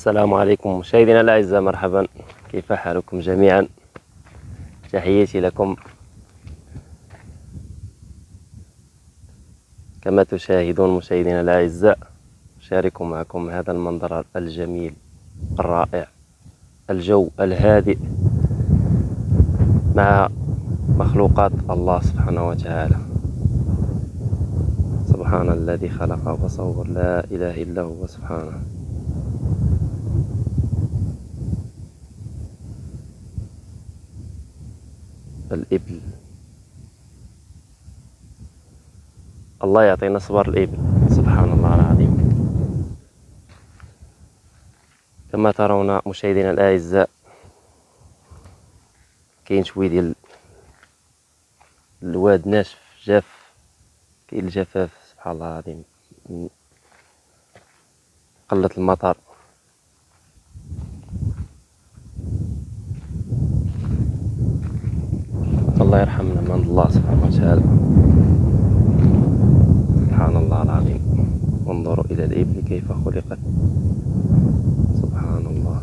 السلام عليكم. مشاهدينا الأعزاء مرحبا. كيف حالكم جميعا؟ تحياتي لكم. كما تشاهدون مشاهدينا الأعزاء أشارك معكم هذا المنظر الجميل الرائع الجو الهادئ مع مخلوقات الله سبحانه وتعالى. سبحان الذي خلق وصور لا إله إلا هو سبحانه. الإبل. الله يعطينا صبر الإبل. سبحان الله العظيم. كما ترون مشاهدينا الأعزاء كاين شوية ديال الواد ناشف جاف كاين الجفاف. سبحان الله العظيم. قلة المطر. يرحمنا من الله سبحانه وتعالى. سبحان الله العظيم. انظروا إلى الإبل كيف خلقت سبحان الله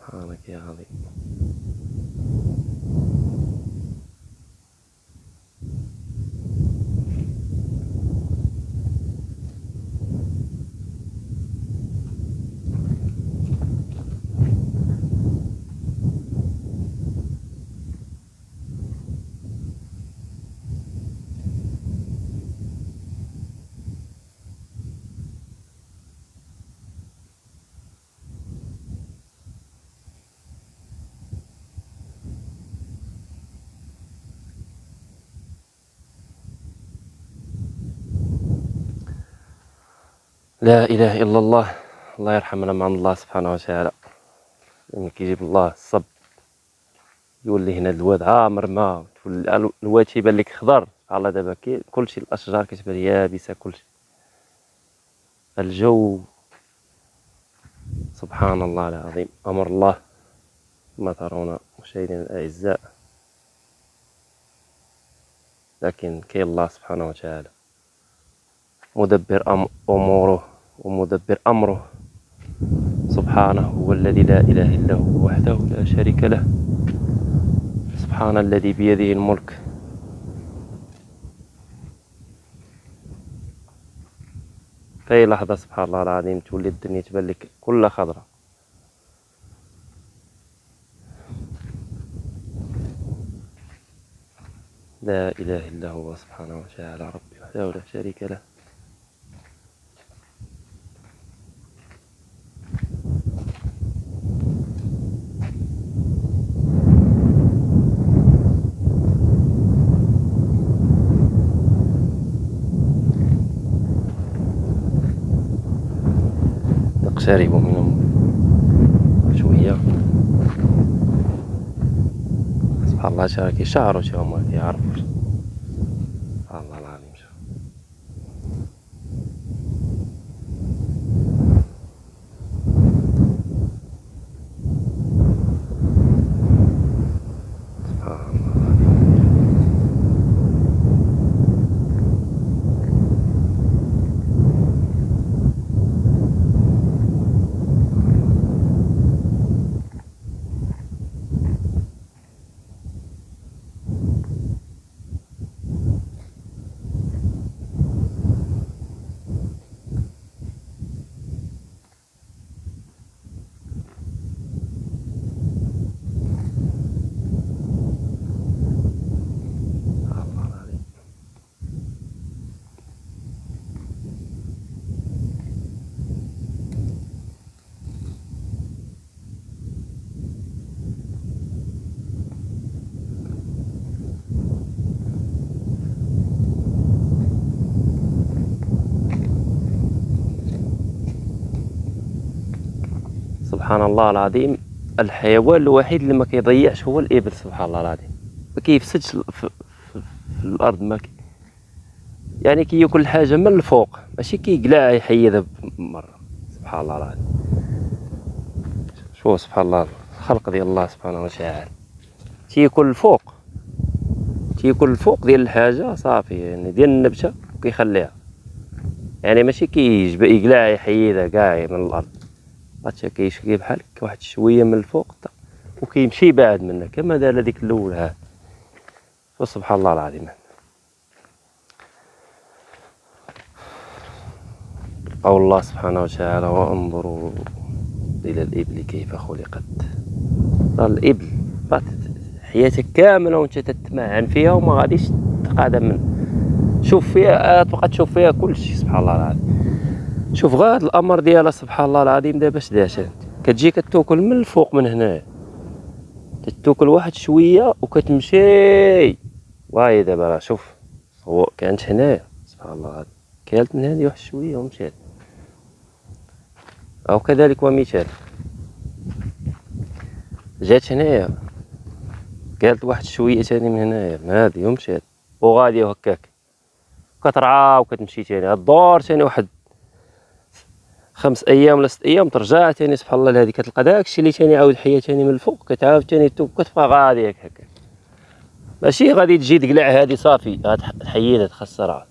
سبحانك يا عظيم لا إله إلا الله. الله يرحمنا مع الله سبحانه وتعالى. يعني كيجيب الله الصب يولي هنا الواد عامر ما الواد تيبان لك خضر. على دابا كلشي الأشجار كتبان يابسة كلشي الجو. سبحان الله العظيم. أمر الله. كما ترون مشاهدينا الأعزاء. لكن كاين الله سبحانه وتعالى مدبر أموره. ومدبر أمره. سبحانه هو الذي لا إله إلا هو وحده لا شريك له. سبحان الذي بيده الملك. في أي لحظة سبحان الله العظيم تولي الدنيا تبان لك كلها خضرة. لا إله إلا هو سبحانه وتعالى ربي وحده لا شريك له. نقترب منهم. شوية سبحان الله شا كيشعروا شي هما كيعرفوا سبحان الله العظيم شوف سبحان الله العظيم الله العظيم سبحان الله العظيم الحيوان الوحيد اللي ما كيضيعش هو الإبل سبحان الله العظيم. ما كيفسدش في, في, الأرض ما كي يعني كياكل حاجة من الفوق ماشي كيقلع يحيدها مرة سبحان الله العظيم. شوف سبحان الله الخلق ديال الله سبحانه وتعالى. تيكون الفوق تيكون الفوق ديال الحاجة صافي يعني ديال النبتة كيخليها. يعني ماشي كيجبد يقلع يحيدها كاع من الأرض. غاتشا كيشكي بحال واحد شوية من الفوق وكيمشي بعد منها كما دار هذيك الأول ها فسبحان الله العظيم. قول الله سبحانه وتعالى وانظروا إلى الإبل كيف خلقت. الإبل حياتك كاملة وانت تتمعن فيها وما غاديش تقادم من شوف فيها تبقى تشوف فيها كل شيء سبحان الله العظيم. شوف غير هذا الأمر ديالها سبحان الله العظيم دابا اش دارت كتجي كتوكل من الفوق من هنا. تتوكل واحد شوية وكتمشي. واي دابا راه شوف هو كانت هنايا سبحان الله كالت من هذه واحد شوية ومشات أو كذلك ومثال جات هنايا قالت واحد شوية تاني من هنايا من هادي ومشات وغادية هكاك. كترعى وكتمشي تاني. الدور تاني واحد خمس أيام ولا ست أيام ترجع تاني سبحان الله لهادي كتلقى داكشي اللي تاني عاود حيا تاني من الفوق كتعاود تاني كتبقى غادية هكاك. ماشي غادي تجي تقلع هادي صافي غتحيدها تخسرها.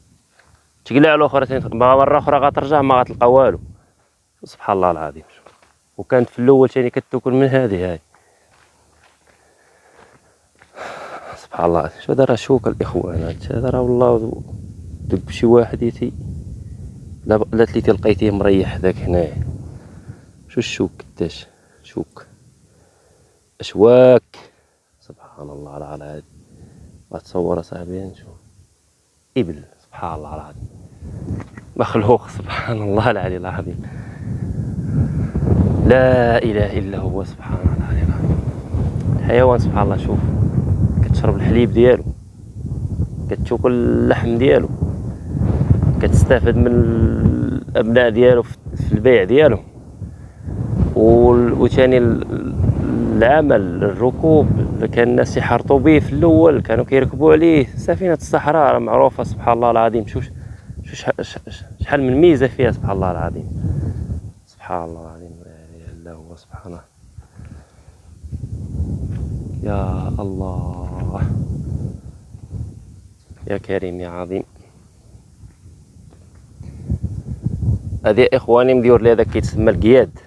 تقلع الأخرى مرة أخرى غترجع ما غتلقى والو. سبحان الله العظيم. وكانت في الأول ثاني كتاكل من هذه هاي. سبحان الله شو هذا راه شوك الإخوان؟ هذا راه والله دب شي واحد يتي. لا لا تلقيتيه لقيتيه مريح ذاك هنايا. شو الشوك قداش؟ شوك. أشواك. سبحان الله العظيم. تصور صاحبي نشوف إبل. سبحان الله العظيم. مخلوق. سبحان الله العلي العظيم. لا إله إلا هو. سبحان الله العظيم. الحيوان سبحان الله شوف. كتشرب الحليب ديالو. كتاكل اللحم ديالو. كتستافد من الأبناء ديالو في البيع ديالو. وثاني العمل الركوب كان الناس يحرطوا به في الأول كانوا كيركبوا عليه. سفينة الصحراء معروفة سبحان الله العظيم. شوف شحال من ميزة فيها سبحان الله العظيم. سبحان الله العظيم. إلا هو سبحانه يا الله. يا كريم يا عظيم. هذه إخواني مديور لي هذاك كيتسمى القياد.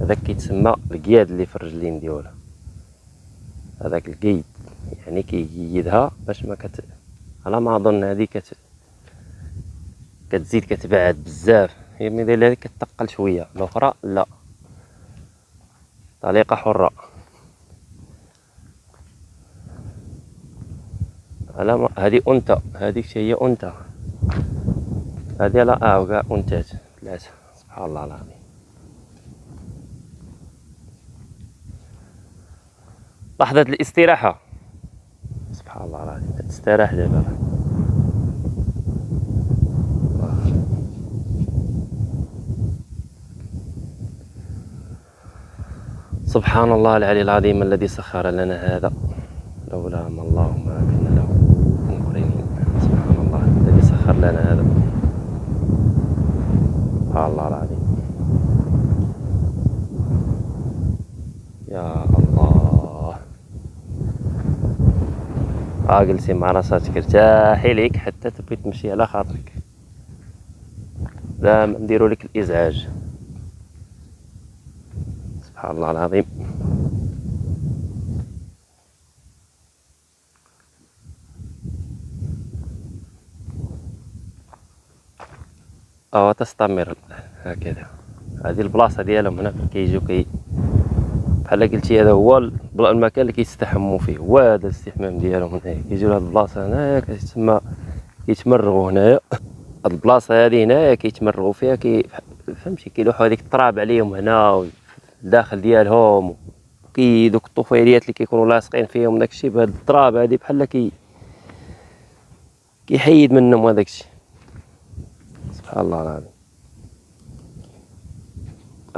هذاك كيتسمى القياد اللي في الرجلين ديالها هذاك القيد يعني كيقيدها باش ما كت على ما أظن هذه كت كتزيد كتبعد بزاف. هي ملي هذه كتقل شوية. الأخرى لا. طليقه حرة. على هذه أنثى. هذيك هي أنثى. هذه لا آه كاع انثات ثلاثة سبحان الله العظيم. لحظة الاستراحة. سبحان الله العظيم. تستراح دابا سبحان الله العلي العظيم الذي سخر لنا هذا. لولا ما الله ما كنا له سبحان الله الذي سخر لنا هذا. الله العظيم. يا الله. ها مع راساتك ارتاحي ليك حتى تبغي تمشي على خاطرك. لا نديرو لك الإزعاج. سبحان الله العظيم. أو تستمر. هكذا. هذه البلاصة ديالهم هنا كيجيو كي بحال قلتي هذا هو المكان اللي كيستحموا فيه. هو هذا الاستحمام ديالهم هنايا. كيجيو لهاد البلاصة هنايا كتسمى كيتمرغوا هنايا. هاد البلاصة هذه هنايا كيتمرغوا فيها كي فهمتي؟ كيلوحوا هذيك التراب عليهم هنا الداخل ديالهم كي دوك الطفيليات اللي كيكونوا لاصقين فيهم داكشي. بهاد التراب هادي بحال كي كيحيد منهم هذاك الشيء الله العظيم.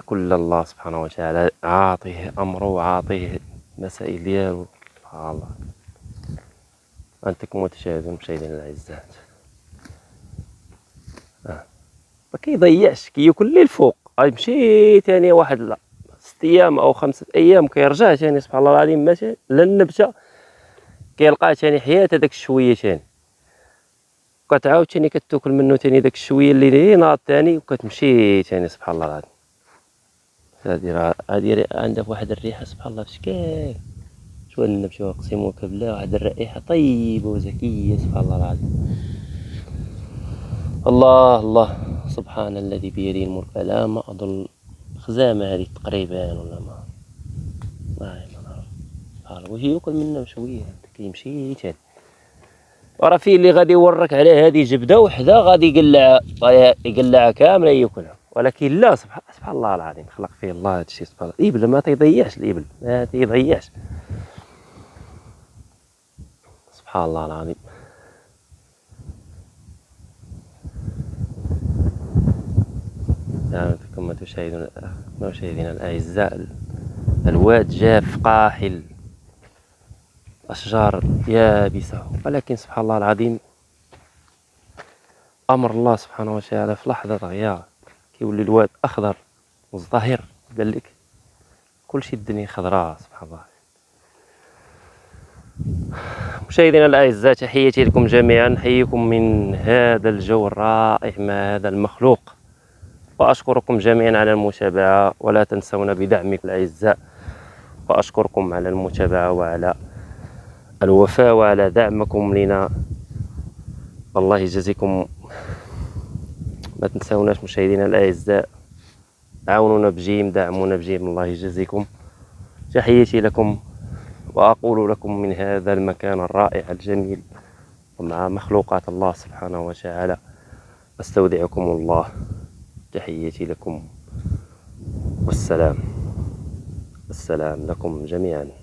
كل الله سبحانه وتعالى عاطيه أمره وعاطيه مسائل ديالو. سبحان الله. أنتم متشاهدون مشاهدينا الأعزاء. آه. ما كيضيعش كياكل لي الفوق غيمشي ثاني واحد لا أيام أو خمسه أيام كيرجع ثاني سبحان الله العظيم ماشي للنبته كيلقى ثاني حياه هذاك الشوية ثاني وكتعاود ثاني كتاكل منه ثاني داك الشوية اللي ناض ثاني وكتمشي ثاني سبحان الله العظيم. هادي راه هادي عندها واحد الريحة سبحان الله فشكال شو النبش اقسمك بالله واحد الرائحة طيبة وزكية سبحان الله العظيم. الله الله سبحان الذي بيده الملك. لا ما أظن خزامة هذه تقريبا ولا ما؟ ما نعرف وهي يأكل منها شوية كيمشي تاني. وراه فيه اللي غادي يورك على هذه جبدة وحدة غادي يقلع يقلعها كامله ياكلها. ولكن لا سبحان, الله العظيم خلق فيه الله هذا الشيء سبحان الله. الابل ما تيضيعش الإبل ما تيضيعش سبحان الله العظيم. يعني كما تشاهدون مشاهدينا الأعزاء الواد جاف قاحل. أشجار يابسة. ولكن سبحان الله العظيم أمر الله سبحانه وتعالى في لحظة غيار كيولي الواد أخضر مزدهر. قال لك كلشي الدنيا خضراء سبحان الله. مشاهدينا الأعزاء تحياتي لكم جميعا. نحييكم من هذا الجو الرائع مع هذا المخلوق. وأشكركم جميعا على المتابعة. ولا تنسونا بدعمكم الأعزاء. وأشكركم على المتابعة وعلى الوفاء وعلى دعمكم لنا. الله يجزيكم ما تنسوناش مشاهدينا الأعزاء. عاونونا بجيم دعمونا بجيم. الله يجزيكم. تحياتي لكم وأقول لكم من هذا المكان الرائع الجميل ومع مخلوقات الله سبحانه وتعالى. أستودعكم الله. تحياتي لكم. والسلام. السلام لكم جميعا.